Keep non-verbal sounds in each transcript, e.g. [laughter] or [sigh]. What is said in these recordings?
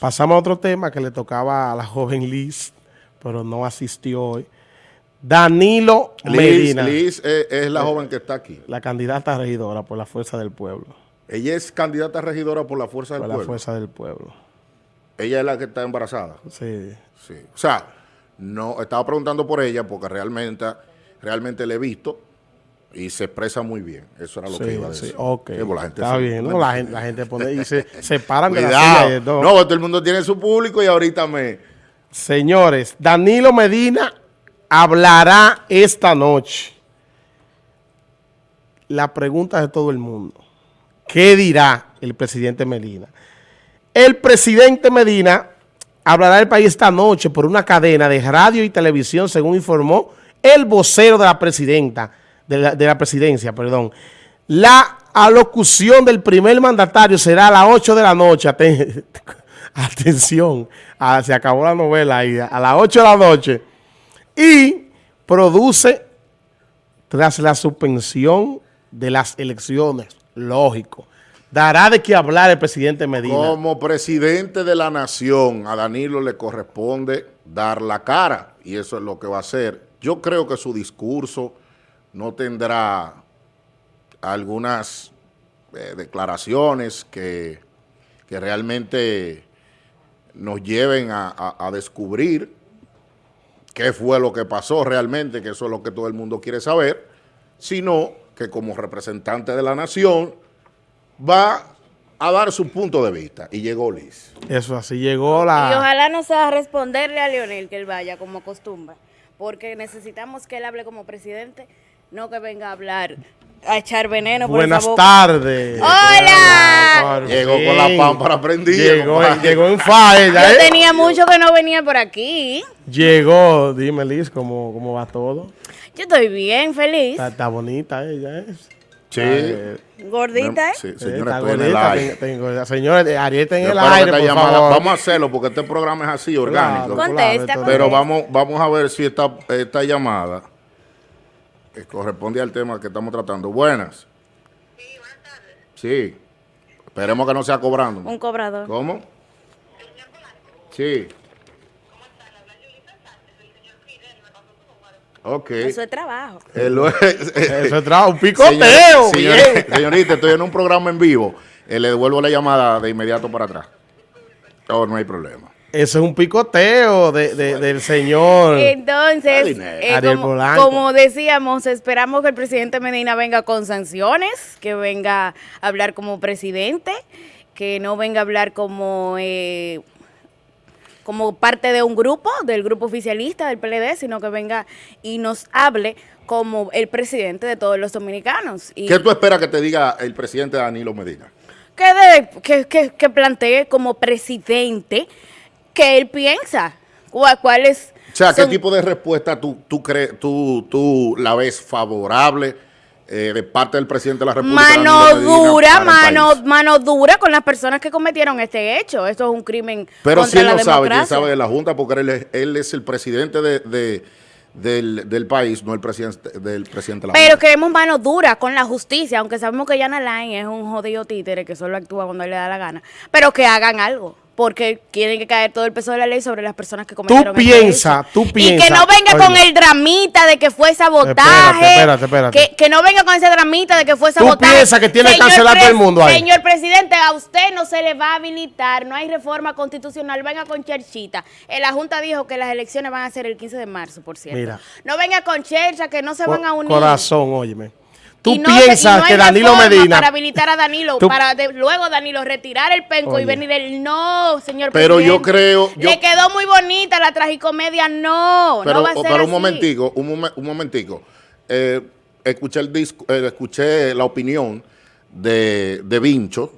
Pasamos a otro tema que le tocaba a la joven Liz, pero no asistió hoy. Danilo Liz, Medina, Liz es, es la joven que está aquí. la candidata regidora por la Fuerza del Pueblo. Ella es candidata a regidora por la Fuerza del Por la Pueblo. Fuerza del Pueblo. Ella es la que está embarazada. Sí. Sí. O sea, no estaba preguntando por ella porque realmente, realmente le he visto y se expresa muy bien. Eso era lo que iba a sí, decir. Sí, pues la gente Está se- bien, ¿no? La gente, la gente pone y se [laughs] de la Cuidado. silla de dos. No, todo el mundo tiene su público y ahorita me... Señores, Danilo Medina hablará esta noche. La pregunta de todo el mundo. ¿Qué dirá el presidente Medina? El presidente Medina hablará del país esta noche por una cadena de radio y televisión, según informó el vocero de la presidenta, de la, de la presidencia, perdón. La alocución del primer mandatario será a las 8 de la noche. Aten- [laughs] Atención, ah, se acabó la novela ahí, a las 8 de la noche. Y produce, tras la suspensión de las elecciones, lógico, dará de qué hablar el presidente Medina. Como presidente de la nación, a Danilo le corresponde dar la cara y eso es lo que va a hacer. Yo creo que su discurso no tendrá algunas eh, declaraciones que, que realmente nos lleven a, a- a descubrir qué fue lo que pasó realmente, que eso es lo que todo el mundo quiere saber, sino que como representante de la nación va a dar su punto de vista. Y llegó Liz. Eso así llegó Y la... ojalá no sea responderle a Leonel que él vaya como acostumbra, porque necesitamos que él hable como presidente, no que venga a hablar, a echar veneno por Buenas tardes. ¡Hola! Llegó con la pámpara prendida, Llegó, en falla, Yo ¿eh? tenía mucho que no venía por aquí. Llegó, dime Liz, ¿cómo, cómo va todo? Yo estoy bien, feliz, Está, está bonita ella, ¿eh? Sí. Eh, gordita, ¿eh? Sí, eh, señora, está estoy en el aire. tengo- tengo- señores, Arieta en el aire, esta por llamada- favor. Vamos a hacerlo porque este programa es así, orgánico. Claro, Contesta, Pero contesta. vamos, vamos a ver si esta, esta llamada eh, corresponde al tema que estamos tratando. Buenas. Sí. Esperemos que no sea cobrando. Un cobrador. ¿Cómo? Sí. Ok. Eso es trabajo. Eh, lo- Eso es [laughs] trabajo, un picoteo, Señor- señor- señorita, estoy en un programa en vivo. Eh, le devuelvo la llamada de inmediato para atrás. Oh, no hay problema. Eso es un picoteo de, de- del señor. Entonces, eh, como decíamos, esperamos que el presidente Medina venga con sanciones, que venga a hablar como presidente, que no venga a hablar como, eh, como parte de un grupo, del grupo oficialista del PLD, sino que venga y nos hable como el presidente de todos los dominicanos. Y ¿Qué tú esperas que te diga el presidente Danilo Medina? que, de- que, que- que plantee como presidente que él piensa. ¿Cuál, cuál es? O sea, ¿qué tipo de respuesta tú, tú, crees, tú, tú la ves favorable eh, de parte del presidente de la República? Mano dura, mano, mano dura con las personas que cometieron este hecho. Esto es un crimen Pero contra si él la no sabe, quién sabe de la Junta, porque él es, él es el presidente de, de- del, del país, no el presidente del presidente de la Pero Junta. queremos mano dura con la justicia, aunque sabemos que Yana Lain es un jodido títere que solo actúa cuando le da la gana. Pero que hagan algo. Porque quieren que caer todo el peso de la ley sobre las personas que cometieron este piensa, hecho. tú Y que piensa, no venga con el dramita de que fue sabotaje. Espérate, espérate, espérate. Que, que no venga con ese dramita de que fue sabotaje. piensas que tiene que cancelar todo el mundo ahí? Señor presidente, a usted no se le va a habilitar, no hay reforma constitucional, venga con cherchita. Eh, La Junta dijo que las elecciones van a ser el 15 de marzo, por cierto. Mira. No venga con chercha, que no se van a unir. Corazón, óyeme. Tú no piensas no que Danilo Medina... Para habilitar a Danilo, Tú- para de- luego Danilo retirar el penco Oye. y venir el no, señor Pero yo creo- yo- Le quedó muy bonita la tragicomedia, no. Pero, no va a ser pero un así. momentico, un, momen- un momentico. Eh, escuché, el disco, eh, escuché la opinión de, de Vincho,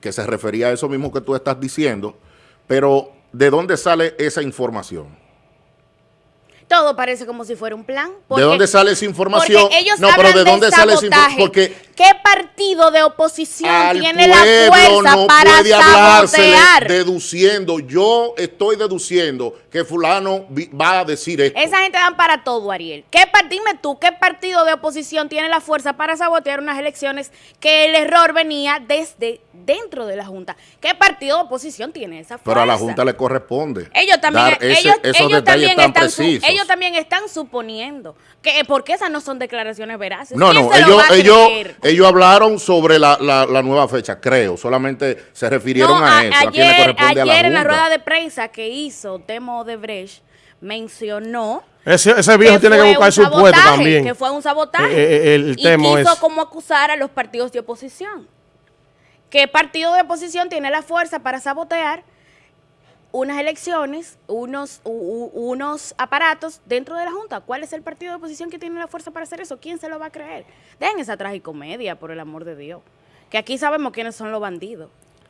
que se refería a eso mismo que tú estás diciendo, pero ¿de dónde sale esa información? Todo parece como si fuera un plan. ¿De porque- dónde sale esa información? porque ellos no, pero ¿de dónde sale esa información? Porque ¿Qué partido de oposición Al tiene la fuerza no para sabotear? deduciendo. Yo estoy deduciendo que fulano va a decir esto. Esa gente dan para todo, Ariel. ¿Qué dime tú, ¿qué partido de oposición tiene la fuerza para sabotear unas elecciones que el error venía desde dentro de la Junta? ¿Qué partido de oposición tiene esa fuerza? Pero a la Junta le corresponde. Ellos también, ese- ellos, ellos están su- ellos también están suponiendo que porque esas no son declaraciones veraces. No, ¿Quién no, ellos? Ellos hablaron sobre la, la- la nueva fecha, creo. Solamente se refirieron No, a, a- eso, a quien le ayer, corresponde a la ayer en la rueda de prensa que hizo Temo de Brecht mencionó Ese, ese viejo tiene que buscar su puesto también. Que fue un sabotaje. Eh, eh, el y Temo quiso es- como acusar a los partidos de oposición. ¿Qué partido de oposición tiene la fuerza para sabotear unas elecciones, unos, unos aparatos dentro de la Junta? ¿Cuál es el partido de oposición que tiene la fuerza para hacer eso? ¿Quién se lo va a creer? Dejen esa tragicomedia, por el amor de Dios. Que aquí sabemos quiénes son los bandidos.